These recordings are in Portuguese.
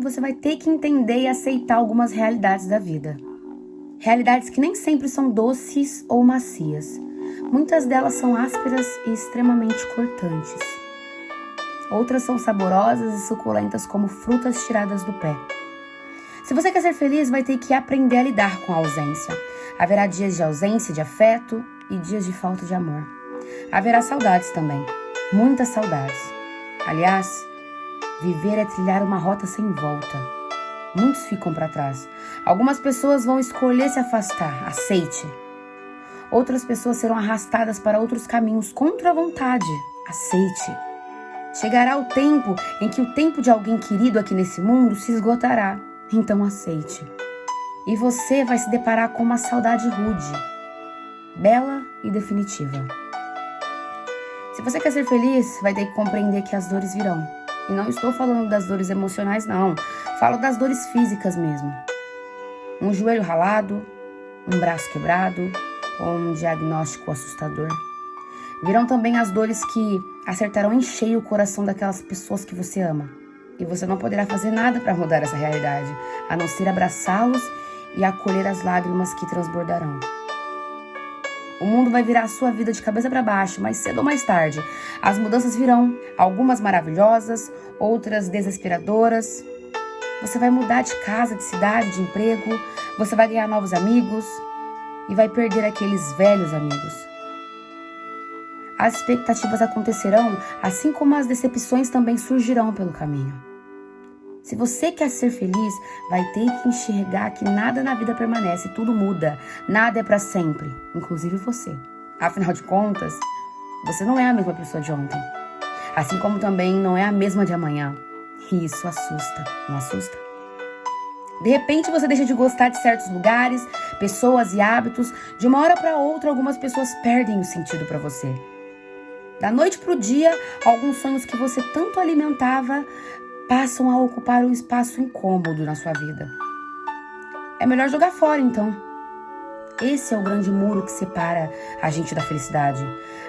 você vai ter que entender e aceitar algumas realidades da vida. Realidades que nem sempre são doces ou macias. Muitas delas são ásperas e extremamente cortantes. Outras são saborosas e suculentas como frutas tiradas do pé. Se você quer ser feliz, vai ter que aprender a lidar com a ausência. Haverá dias de ausência de afeto e dias de falta de amor. Haverá saudades também, muitas saudades. Aliás, viver é trilhar uma rota sem volta. Muitos ficam para trás. Algumas pessoas vão escolher se afastar, aceite. Outras pessoas serão arrastadas para outros caminhos contra a vontade, aceite. Chegará o tempo em que o tempo de alguém querido aqui nesse mundo se esgotará então aceite. E você vai se deparar com uma saudade rude, bela e definitiva. Se você quer ser feliz, vai ter que compreender que as dores virão. E não estou falando das dores emocionais, não. Falo das dores físicas mesmo. Um joelho ralado, um braço quebrado ou um diagnóstico assustador. Virão também as dores que acertarão em cheio o coração daquelas pessoas que você ama e você não poderá fazer nada para mudar essa realidade, a não ser abraçá-los e acolher as lágrimas que transbordarão. O mundo vai virar a sua vida de cabeça para baixo, mais cedo ou mais tarde. As mudanças virão, algumas maravilhosas, outras desesperadoras. Você vai mudar de casa, de cidade, de emprego, você vai ganhar novos amigos e vai perder aqueles velhos amigos. As expectativas acontecerão, assim como as decepções também surgirão pelo caminho. Se você quer ser feliz, vai ter que enxergar que nada na vida permanece, tudo muda, nada é para sempre, inclusive você. Afinal de contas, você não é a mesma pessoa de ontem, assim como também não é a mesma de amanhã. E isso assusta, não assusta? De repente você deixa de gostar de certos lugares, pessoas e hábitos. De uma hora para outra, algumas pessoas perdem o sentido para você. Da noite para o dia, alguns sonhos que você tanto alimentava passam a ocupar um espaço incômodo na sua vida. É melhor jogar fora então. Esse é o grande muro que separa a gente da felicidade.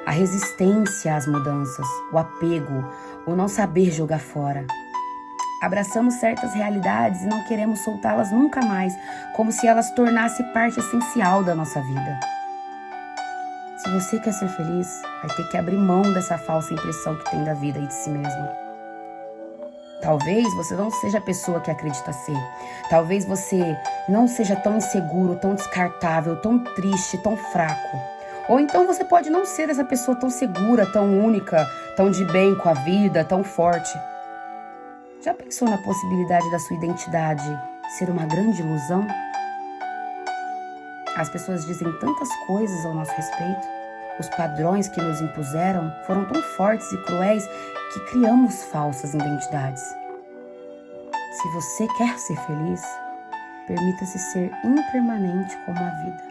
A resistência às mudanças, o apego, o não saber jogar fora. Abraçamos certas realidades e não queremos soltá-las nunca mais, como se elas tornassem parte essencial da nossa vida. Se você quer ser feliz, vai ter que abrir mão dessa falsa impressão que tem da vida e de si mesmo. Talvez você não seja a pessoa que acredita ser. Talvez você não seja tão inseguro, tão descartável, tão triste, tão fraco. Ou então você pode não ser essa pessoa tão segura, tão única, tão de bem com a vida, tão forte. Já pensou na possibilidade da sua identidade ser uma grande ilusão? As pessoas dizem tantas coisas ao nosso respeito. Os padrões que nos impuseram foram tão fortes e cruéis que criamos falsas identidades. Se você quer ser feliz, permita-se ser impermanente como a vida.